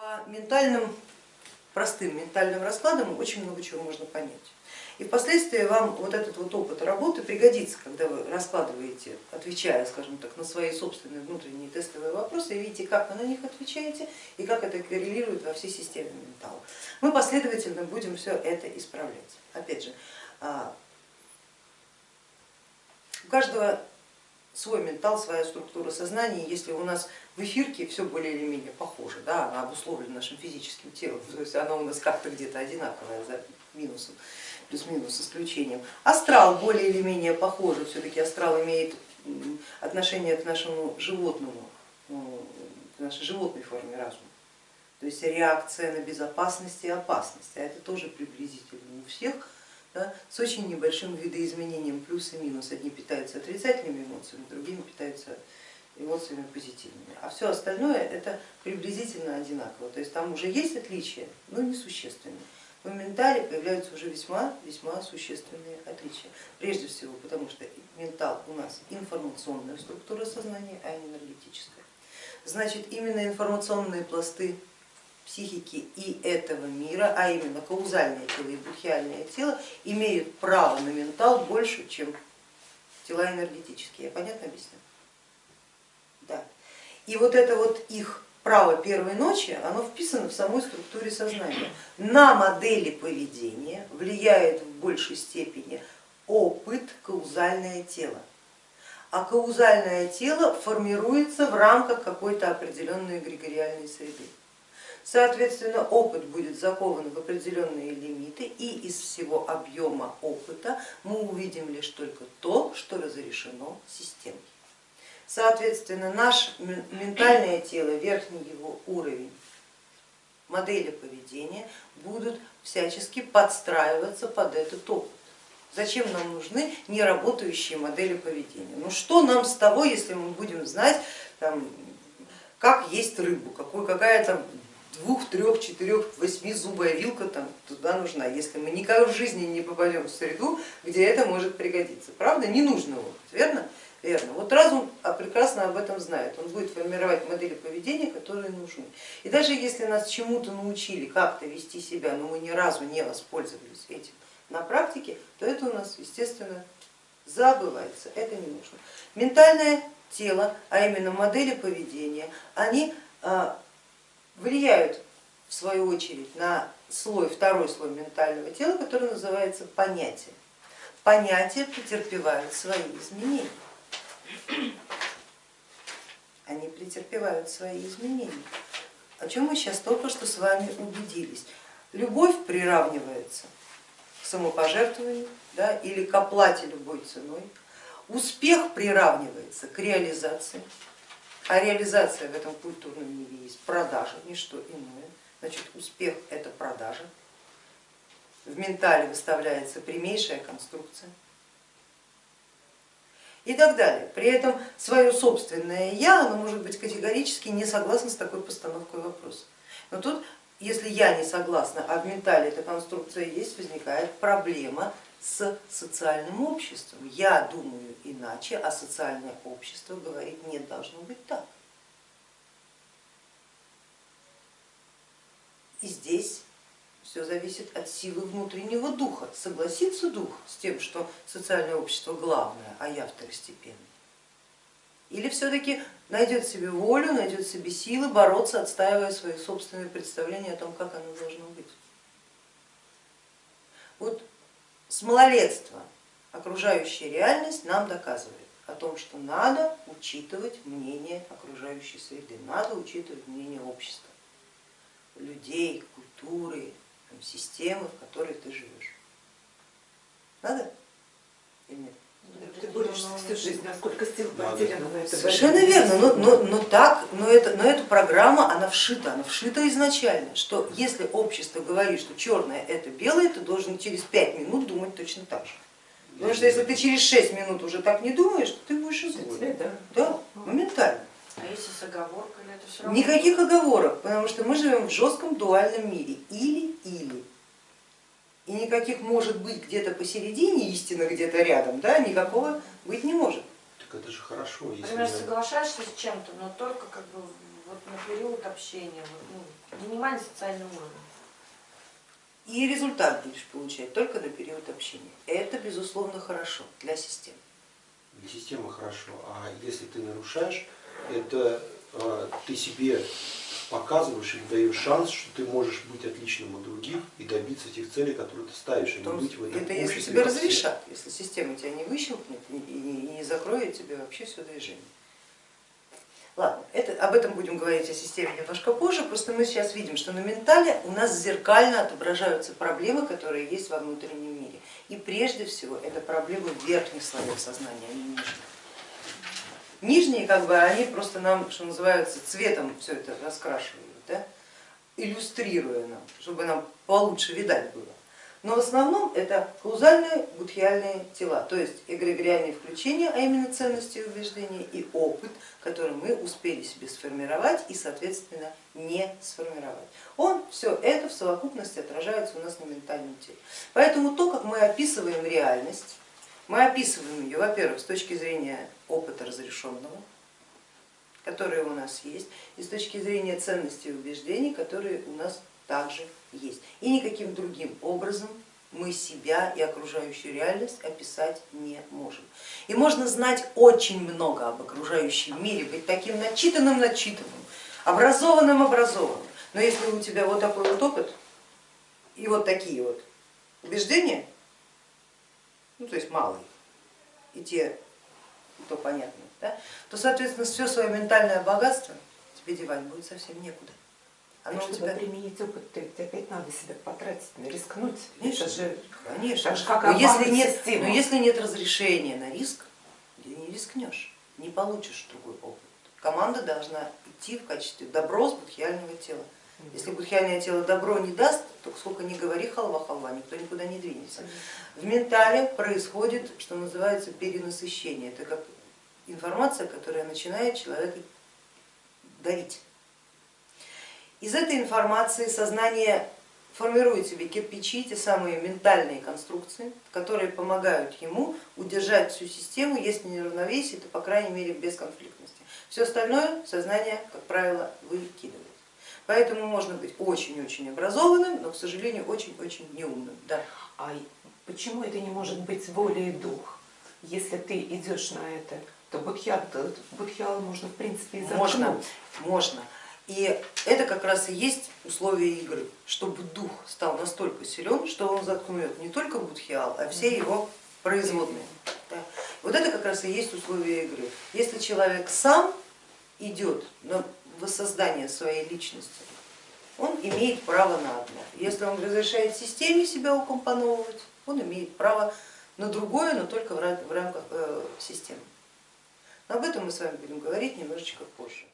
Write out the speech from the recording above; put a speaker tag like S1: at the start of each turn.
S1: По ментальным, простым ментальным раскладам очень много чего можно понять. И впоследствии вам вот этот вот опыт работы пригодится, когда вы раскладываете, отвечая, скажем так, на свои собственные внутренние тестовые вопросы, и видите, как вы на них отвечаете и как это коррелирует во всей системе ментала. Мы последовательно будем все это исправлять. Опять же, а, у каждого свой ментал, своя структура сознания. Если у нас в эфирке все более или менее похоже, да, она обусловлена нашим физическим телом, то есть она у нас как-то где-то одинаковая за минусом, плюс-минус исключением. Астрал более или менее похоже, все-таки астрал имеет отношение к нашему животному, ну, к нашей животной форме разума. То есть реакция на безопасность и опасность, а это тоже приблизительно у всех да, с очень небольшим видоизменением плюс и минус. Одни питаются отрицательными эмоциями, другими питаются эмоциями позитивными. А все остальное это приблизительно одинаково. То есть там уже есть отличия, но несущественные. В ментале появляются уже весьма, весьма существенные отличия. Прежде всего потому, что ментал у нас информационная структура сознания, а не энергетическая. Значит, именно информационные пласты психики и этого мира, а именно каузальное тело и будхиальное тело, имеют право на ментал больше, чем тела энергетические. Я понятно объясню? Да. И вот это вот их право первой ночи, оно вписано в самой структуре сознания. На модели поведения влияет в большей степени опыт каузальное тело. А каузальное тело формируется в рамках какой-то определенной эгрегориальной среды. Соответственно, опыт будет закован в определенные лимиты и из всего объема опыта мы увидим лишь только то, что разрешено системой. Соответственно, наше ментальное тело, верхний его уровень, модели поведения будут всячески подстраиваться под этот опыт. Зачем нам нужны неработающие модели поведения? Ну что нам с того, если мы будем знать, там, как есть рыбу, какой, какая там двух, трех, четырех, восьми зубая вилка там туда нужна, если мы никогда в жизни не попадем в среду, где это может пригодиться. Правда, не нужно опыт, верно? Верно. Вот разум прекрасно об этом знает, он будет формировать модели поведения, которые нужны. И даже если нас чему-то научили, как-то вести себя, но мы ни разу не воспользовались этим на практике, то это у нас, естественно, забывается, это не нужно. Ментальное тело, а именно модели поведения, они а, влияют в свою очередь на слой, второй слой ментального тела, который называется понятие. Понятия претерпевают свои изменения. Они претерпевают свои изменения. О чем мы сейчас только что с вами убедились. Любовь приравнивается к самопожертвованию да, или к оплате любой ценой. Успех приравнивается к реализации. А реализация в этом культурном мире есть продажа, не что иное. Значит, успех это продажа. В ментале выставляется прямейшая конструкция и так далее. При этом свое собственное я, оно может быть категорически не согласно с такой постановкой вопроса. Но тут, если я не согласна, а в ментале эта конструкция есть, возникает проблема с социальным обществом. Я думаю иначе, а социальное общество говорит, нет, должно быть так. И здесь все зависит от силы внутреннего духа. Согласится дух с тем, что социальное общество главное, а я второстепенный? Или все-таки найдет себе волю, найдет себе силы бороться, отстаивая свои собственные представления о том, как оно должно быть? Вот с малолетства окружающая реальность нам доказывает о том, что надо учитывать мнение окружающей среды, надо учитывать мнение общества, людей, культуры, системы, в которой ты живешь. Надо или нет?
S2: Всю жизнь, а сколько сил потеряно на это.
S1: Совершенно верно, но, но, но так, но, это, но эта программа, она вшита, она вшита изначально, что если общество говорит, что черное это белое, ты должен через пять минут думать точно так же. Потому что если ты через шесть минут уже так не думаешь, то ты будешь изгоем. Да? да, моментально.
S3: А если с оговорками, это все равно?
S1: Никаких оговорок, потому что мы живем в жестком дуальном мире, или-или и никаких может быть где-то посередине, истина где-то рядом, да, никакого быть не может.
S4: Так это же хорошо. Если
S3: Например, соглашаешься с чем-то, но только как бы вот на период общения, вот, ну, минимальный социальный уровень.
S1: И результат будешь получать только на период общения. Это безусловно хорошо для системы.
S4: Для системы хорошо, а если ты нарушаешь, это э, ты себе показываешь и даешь шанс, что ты можешь быть отличным от других и добиться тех целей, которые ты ставишь, а не быть в этом
S1: это если тебе разрешат, если система тебя не выщелкнет и не, закроет тебе вообще все движение. Ладно, это, об этом будем говорить о системе немножко позже, просто мы сейчас видим, что на ментале у нас зеркально отображаются проблемы, которые есть во внутреннем мире. И прежде всего это проблемы верхних слоев сознания, а не нижних. Нижние, как бы, они просто нам, что называется, цветом все это раскрашивают, да? иллюстрируя нам, чтобы нам получше видать было. Но в основном это каузальные будхиальные тела, то есть эгрегориальные включения, а именно ценности убеждения, и опыт, который мы успели себе сформировать и, соответственно, не сформировать. Он, все это в совокупности отражается у нас на ментальном теле. Поэтому то, как мы описываем реальность, мы описываем ее, во-первых, с точки зрения опыта разрешенного, которые у нас есть, и с точки зрения ценностей и убеждений, которые у нас также есть. И никаким другим образом мы себя и окружающую реальность описать не можем. И можно знать очень много об окружающем мире, быть таким начитанным-начитанным, образованным-образованным, но если у тебя вот такой вот опыт и вот такие вот убеждения, ну то есть малые, и те, то понятно, да, то соответственно все свое ментальное богатство тебе девать будет совсем некуда. Оно у
S2: Чтобы
S1: тебя
S2: применить опыт, то опять надо себя потратить, рискнуть.
S1: Конечно,
S2: Это же
S1: конечно.
S2: так же, как
S1: но, если нет,
S2: систему.
S1: но если нет разрешения на риск, ты не рискнешь, не получишь другой опыт. Команда должна идти в качестве добро с будхиального тела. Если будхиальное тело добро не даст, то сколько ни говори халва-халва, никто никуда не двинется. В ментале происходит, что называется, перенасыщение. Это как информация, которая начинает человека давить. Из этой информации сознание формирует себе кирпичи, те самые ментальные конструкции, которые помогают ему удержать всю систему, если не равновесие, то по крайней мере без конфликтности. Все остальное сознание, как правило, выкидывает. Поэтому можно быть очень-очень образованным, но, к сожалению, очень-очень неумным. Да.
S2: А почему это не может быть воля и дух? Если ты идешь на это, то будхиал, будхиал можно в принципе и заткнуть.
S1: Можно, можно. И это как раз и есть условие игры, чтобы дух стал настолько силен, что он заткнет не только будхиал, а все его производные. Да. Вот это как раз и есть условие игры. Если человек сам идет на воссоздание своей личности, он имеет право на одно. Если он разрешает системе себя укомпоновывать, он имеет право на другое, но только в рамках э, системы. Но об этом мы с вами будем говорить немножечко позже.